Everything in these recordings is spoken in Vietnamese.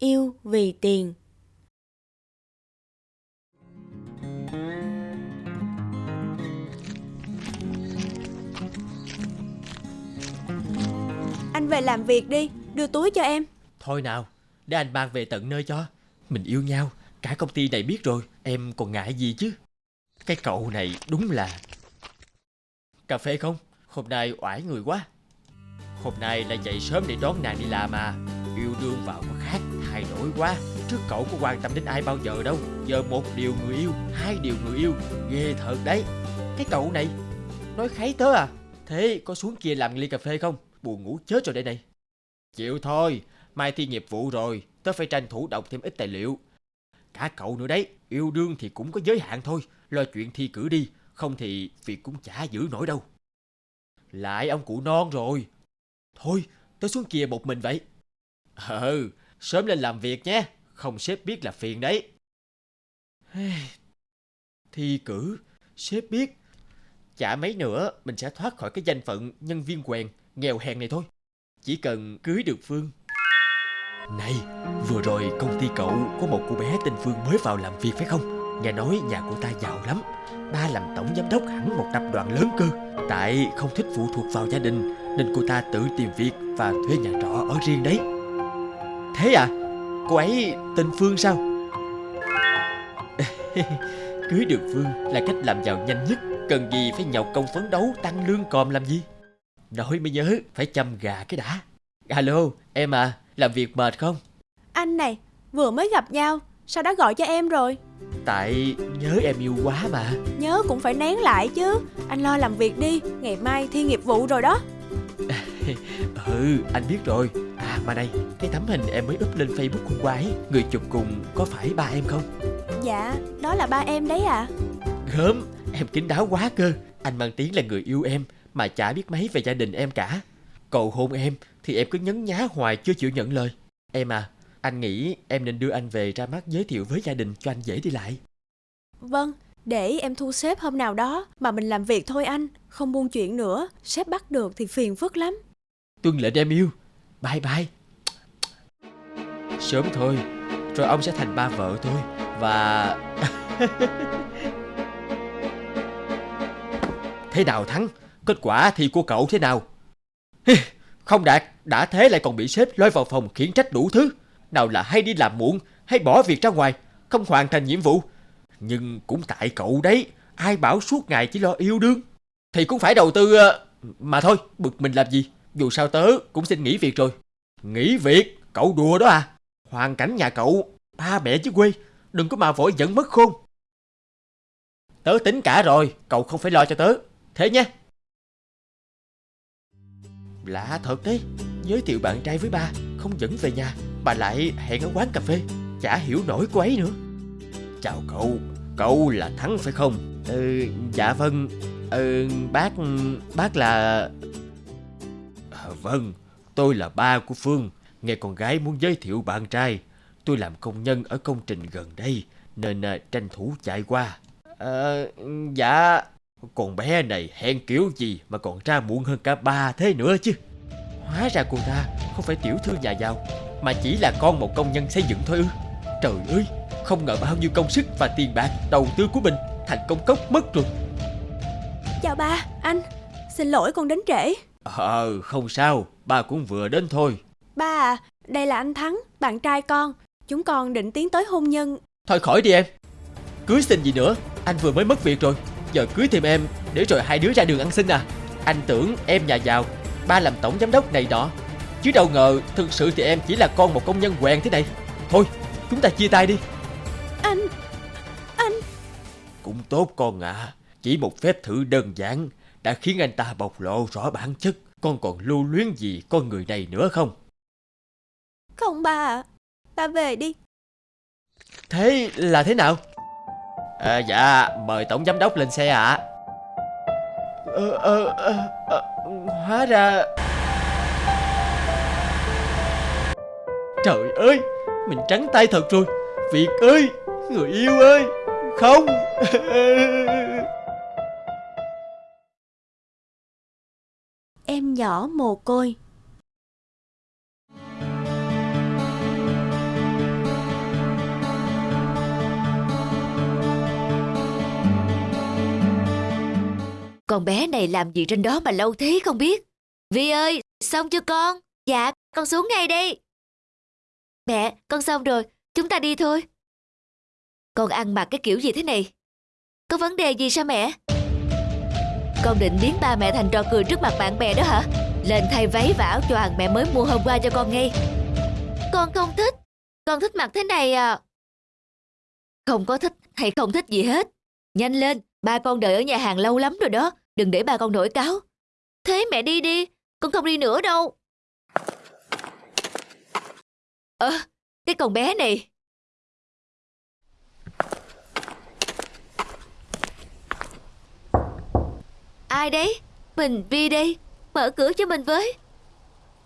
yêu vì tiền. Anh về làm việc đi, đưa túi cho em. Thôi nào, để anh mang về tận nơi cho. Mình yêu nhau, cả công ty này biết rồi, em còn ngại gì chứ. Cái cậu này đúng là... Cà phê không? Hôm nay oải người quá. Hôm nay là dậy sớm để đón nàng đi làm mà. Yêu đương vào có khác, thay đổi quá. Trước cậu có quan tâm đến ai bao giờ đâu. Giờ một điều người yêu, hai điều người yêu. Ghê thật đấy. Cái cậu này, nói kháy tớ à? Thế có xuống kia làm ly cà phê không? Buồn ngủ chết rồi đây này. Chịu thôi, mai thi nghiệp vụ rồi, tớ phải tranh thủ đọc thêm ít tài liệu. Cả cậu nữa đấy, yêu đương thì cũng có giới hạn thôi, lo chuyện thi cử đi, không thì việc cũng chả giữ nổi đâu. Lại ông cụ non rồi. Thôi, tớ xuống kia một mình vậy. Ừ, sớm lên làm việc nhé, không sếp biết là phiền đấy. Thi cử, sếp biết. Chả mấy nữa mình sẽ thoát khỏi cái danh phận nhân viên quèn, nghèo hèn này thôi. Chỉ cần cưới được Phương. Này, vừa rồi công ty cậu có một cô bé tên Phương mới vào làm việc phải không? Nghe nói nhà cô ta giàu lắm Ba làm tổng giám đốc hẳn một tập đoàn lớn cơ Tại không thích phụ thuộc vào gia đình Nên cô ta tự tìm việc và thuê nhà trọ ở riêng đấy Thế à? Cô ấy tên Phương sao? Cưới được Phương là cách làm giàu nhanh nhất. Cần gì phải nhọc công phấn đấu tăng lương còm làm gì? Nói mới nhớ phải chăm gà cái đã. Alo em à làm việc mệt không? Anh này vừa mới gặp nhau Sao đã gọi cho em rồi? Tại nhớ em yêu quá mà. Nhớ cũng phải nén lại chứ. Anh lo làm việc đi Ngày mai thi nghiệp vụ rồi đó. Ừ anh biết rồi À mà đây Cái tấm hình em mới up lên Facebook hôm qua ấy Người chụp cùng có phải ba em không? Dạ đó là ba em đấy à Gớm Em kín đáo quá cơ. Anh mang tiếng là người yêu em Mà chả biết mấy về gia đình em cả. Cầu hôn em Thì em cứ nhấn nhá hoài chưa chịu nhận lời. Em à anh nghĩ em nên đưa anh về ra mắt giới thiệu với gia đình cho anh dễ đi lại. Vâng, để em thu xếp hôm nào đó mà mình làm việc thôi anh, không buôn chuyện nữa, sếp bắt được thì phiền phức lắm. Tuân lệnh em yêu, bye bye. Sớm thôi, rồi ông sẽ thành ba vợ tôi và... thế nào thắng? Kết quả thì của cậu thế nào? Không đạt, đã thế lại còn bị sếp lôi vào phòng khiển trách đủ thứ. Nào là hay đi làm muộn Hay bỏ việc ra ngoài Không hoàn thành nhiệm vụ Nhưng cũng tại cậu đấy Ai bảo suốt ngày chỉ lo yêu đương Thì cũng phải đầu tư ờ, Mà thôi bực mình làm gì dù sao tớ cũng xin nghỉ việc rồi. Nghỉ việc? Cậu đùa đó à? Hoàn cảnh nhà cậu, Ba mẹ chứ quê, Đừng có mà vội giận mất khôn. Tớ tính cả rồi, Cậu không phải lo cho tớ. Thế nhé. Lạ thật đấy, Giới thiệu bạn trai với ba, Không dẫn về nhà, Bà lại hẹn ở quán cà phê, Chả hiểu nổi cô ấy nữa. Chào cậu Cậu là Thắng phải không? Ừ dạ vâng. Ừ bác Bác là Vâng Tôi là ba của Phương. Nghe con gái muốn giới thiệu bạn trai. Tôi làm công nhân ở công trình gần đây Nên à, tranh thủ chạy qua. À, Dạ. Con bé này hẹn kiểu gì Mà còn ra muộn hơn cả ba thế nữa chứ? Hóa ra cô ta không phải tiểu thư nhà giàu mà chỉ là con một công nhân xây dựng thôi ư. Trời ơi Không ngờ bao nhiêu công sức và tiền bạc đầu tư của mình Thành công cốc mất rồi Chào ba, anh. Xin lỗi con đến trễ. Ờ không sao Ba cũng vừa đến thôi. Ba à Đây là anh Thắng Bạn trai con. Chúng con định tiến tới hôn nhân. Thôi khỏi đi em. Cưới xin gì nữa Anh vừa mới mất việc rồi. Giờ cưới thêm em Để rồi hai đứa ra đường ăn xin à. Anh tưởng em nhà giàu Ba làm tổng giám đốc này đó. Chứ đâu ngờ thực sự thì em chỉ là con một công nhân quèn thế này. Thôi chúng ta chia tay đi. Anh Anh. Cũng tốt con ạ. À. Chỉ một phép thử đơn giản Đã khiến anh ta bộc lộ rõ bản chất. Con còn lưu luyến gì con người này nữa không? Không ba ạ. Ba về đi. Thế là thế nào? À, Dạ mời tổng giám đốc lên xe ạ. À. ờ, ờ, ờ, ờ, Hóa ra Trời ơi Mình trắng tay thật rồi. Việt ơi Người yêu ơi. Không em nhỏ mồ côi. Con bé này làm gì trên đó mà lâu thế không biết. Vi ơi, xong chưa con? Dạ, con xuống ngay đi. Mẹ, con xong rồi, chúng ta đi thôi. Con ăn mặc cái kiểu gì thế này? Có vấn đề gì sao mẹ? Mẹ. Con định biến ba mẹ thành trò cười trước mặt bạn bè đó hả? Lên thay váy và áo choàng mẹ mới mua hôm qua cho con ngay. Con không thích. Con thích mặc thế này à. Không có thích hay không thích gì hết. Nhanh lên, ba con đợi ở nhà hàng lâu lắm rồi đó. Đừng để ba con nổi cáo. Thế mẹ đi đi, con không đi nữa đâu. Ơ, cái con bé này. Ai đấy? Mình Vi đây. Mở cửa cho mình với.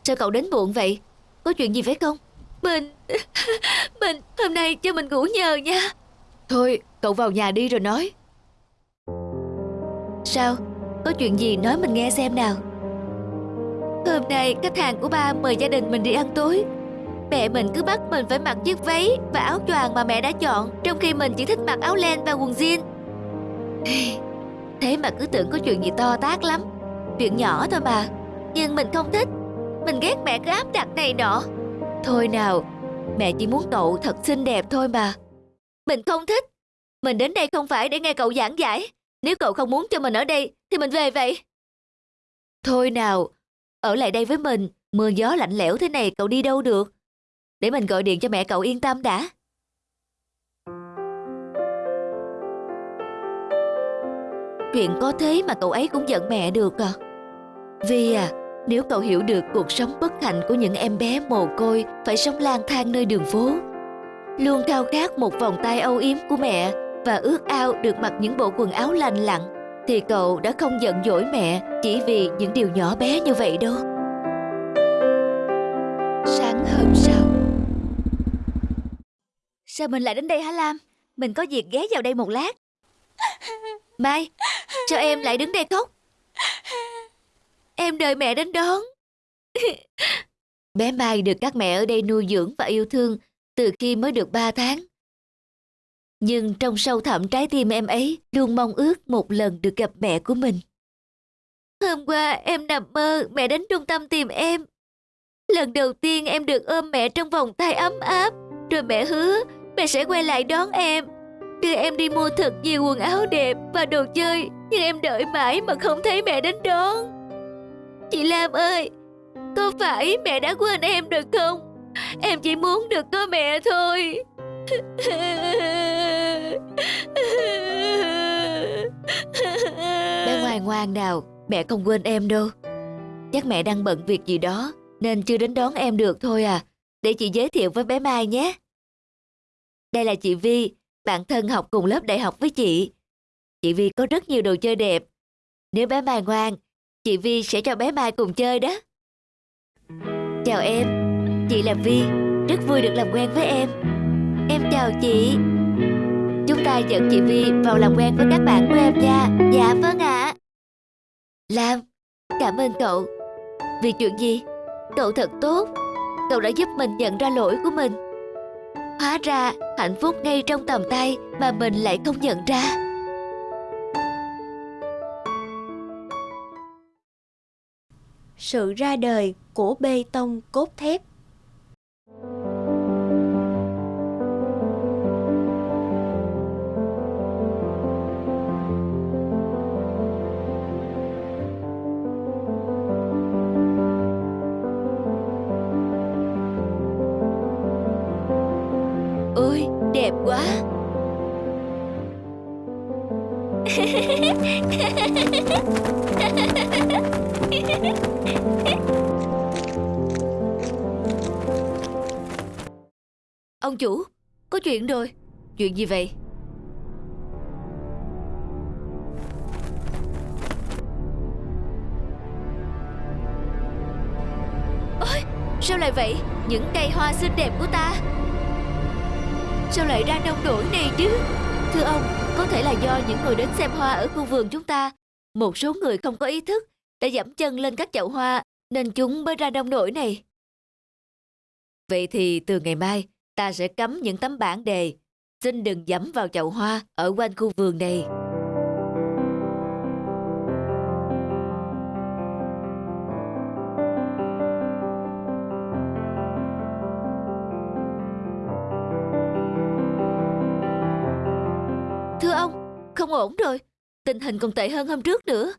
Sao cậu đến muộn vậy? Có chuyện gì phải không? Mình... Mình... Hôm nay cho mình ngủ nhờ nha. Thôi, cậu vào nhà đi rồi nói. Sao? Có chuyện gì nói mình nghe xem nào. Hôm nay khách hàng của ba mời gia đình mình đi ăn tối. Mẹ mình cứ bắt mình phải mặc chiếc váy và áo choàng mà mẹ đã chọn, trong khi mình chỉ thích mặc áo len và quần jean. Thế mà cứ tưởng có chuyện gì to tát lắm. Chuyện nhỏ thôi mà, Nhưng mình không thích. Mình ghét mẹ cứ áp đặt này nọ. Thôi nào, Mẹ chỉ muốn cậu thật xinh đẹp thôi mà. Mình không thích. Mình đến đây không phải để nghe cậu giảng giải. Nếu cậu không muốn cho mình ở đây, Thì mình về vậy. Thôi nào, Ở lại đây với mình. Mưa gió lạnh lẽo thế này cậu đi đâu được? Để mình gọi điện cho mẹ cậu yên tâm đã. Chuyện có thế mà cậu ấy cũng giận mẹ được à? Vì à Nếu cậu hiểu được cuộc sống bất hạnh của những em bé mồ côi Phải sống lang thang nơi đường phố, Luôn khao khát một vòng tay âu yếm của mẹ Và ước ao được mặc những bộ quần áo lành lặn, Thì cậu đã không giận dỗi mẹ Chỉ vì những điều nhỏ bé như vậy đâu. Sáng hôm sau. Sao mình lại đến đây hả Lam? Mình có việc ghé vào đây một lát. Mai, sao em lại đứng đây khóc? Em đợi mẹ đến đón. Bé Mai được các mẹ ở đây nuôi dưỡng và yêu thương từ khi mới được 3 tháng. Nhưng trong sâu thẳm trái tim em ấy luôn mong ước một lần được gặp mẹ của mình. Hôm qua em nằm mơ mẹ đến trung tâm tìm em. Lần đầu tiên em được ôm mẹ trong vòng tay ấm áp, rồi mẹ hứa mẹ sẽ quay lại đón em đưa em đi mua thật nhiều quần áo đẹp và đồ chơi Nhưng em đợi mãi mà không thấy mẹ đến đón. Chị Lam ơi Có phải mẹ đã quên em được không? Em chỉ muốn được có mẹ thôi. Bé ngoan ngoan nào Mẹ không quên em đâu. Chắc mẹ đang bận việc gì đó Nên chưa đến đón em được thôi à. Để chị giới thiệu với bé Mai nhé. Đây là chị Vi bạn thân học cùng lớp đại học với chị. Chị Vi có rất nhiều đồ chơi đẹp. Nếu bé Mai ngoan, chị Vi sẽ cho bé Mai cùng chơi đó. Chào em, chị là Vi, rất vui được làm quen với em. Em chào chị. Chúng ta dẫn chị Vi vào làm quen với các bạn của em nha. Dạ vâng ạ. Lam, cảm ơn cậu. Vì chuyện gì? Cậu thật tốt. Cậu đã giúp mình nhận ra lỗi của mình. Hóa ra hạnh phúc ngay trong tầm tay mà mình lại không nhận ra. Sự ra đời của bê tông cốt thép Ông chủ, có chuyện rồi Chuyện gì vậy? Ôi, sao lại vậy? Những cây hoa xinh đẹp của ta Sao lại ra nông nổi này chứ Thưa ông, Có thể là do những người đến xem hoa ở khu vườn chúng ta. Một số người không có ý thức, Đã dẫm chân lên các chậu hoa, Nên chúng mới ra đông nổi này. Vậy thì từ ngày mai, Ta sẽ cấm những tấm bảng đề, Xin đừng dẫm vào chậu hoa Ở quanh khu vườn này. Ổn rồi. Tình hình còn tệ hơn hôm trước nữa.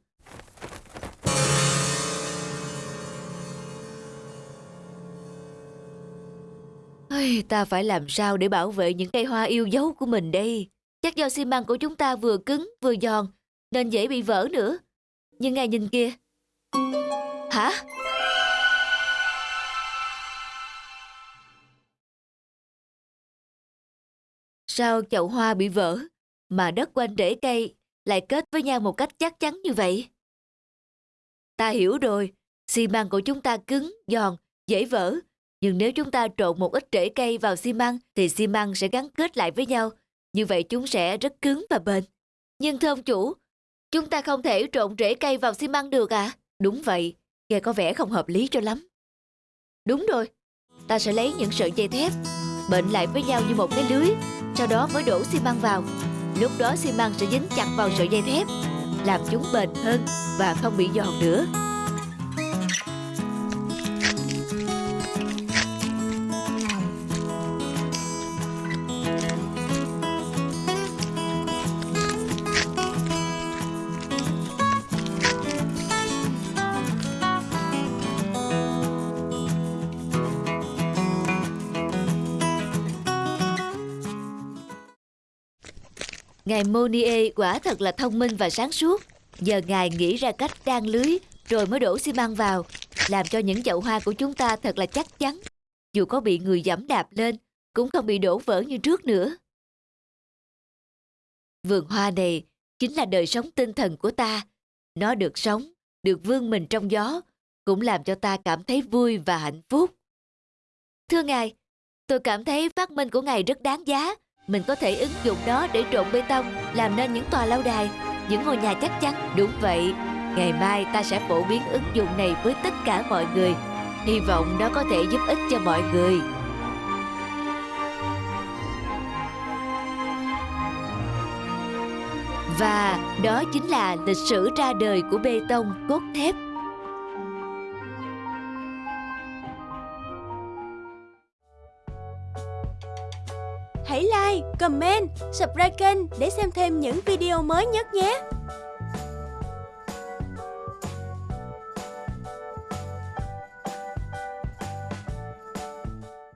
Ây, ta phải làm sao để bảo vệ những cây hoa yêu dấu của mình đây? Chắc do xi măng của chúng ta vừa cứng vừa giòn nên dễ bị vỡ nữa. Nhưng ngài nhìn kia. Hả? Sao chậu hoa bị vỡ mà đất quanh rễ cây lại kết với nhau một cách chắc chắn như vậy? Ta hiểu rồi, xi măng của chúng ta cứng, giòn, dễ vỡ. Nhưng nếu chúng ta trộn một ít rễ cây vào xi măng thì xi măng sẽ gắn kết lại với nhau. Như vậy chúng sẽ rất cứng và bền. Nhưng thưa ông chủ, chúng ta không thể trộn rễ cây vào xi măng được à? Đúng vậy, nghe có vẻ không hợp lý cho lắm. Đúng rồi, ta sẽ lấy những sợi dây thép, bệnh lại với nhau như một cái lưới, sau đó mới đổ xi măng vào. Lúc đó xi măng sẽ dính chặt vào sợi dây thép, làm chúng bền hơn và không bị giòn nữa. Ngài Monier quả thật là thông minh và sáng suốt. Giờ ngài nghĩ ra cách đan lưới rồi mới đổ xi măng vào, làm cho những chậu hoa của chúng ta thật là chắc chắn. Dù có bị người dẫm đạp lên, cũng không bị đổ vỡ như trước nữa. Vườn hoa này chính là đời sống tinh thần của ta. Nó được sống, được vươn mình trong gió, cũng làm cho ta cảm thấy vui và hạnh phúc. Thưa ngài, tôi cảm thấy phát minh của ngài rất đáng giá mình có thể ứng dụng nó để trộn bê tông, làm nên những tòa lâu đài. Những ngôi nhà chắc chắn, đúng vậy. Ngày mai ta sẽ phổ biến ứng dụng này với tất cả mọi người. Hy vọng nó có thể giúp ích cho mọi người. Và đó chính là lịch sử ra đời của bê tông, cốt thép. Like, comment, subscribe kênh để xem thêm những video mới nhất nhé.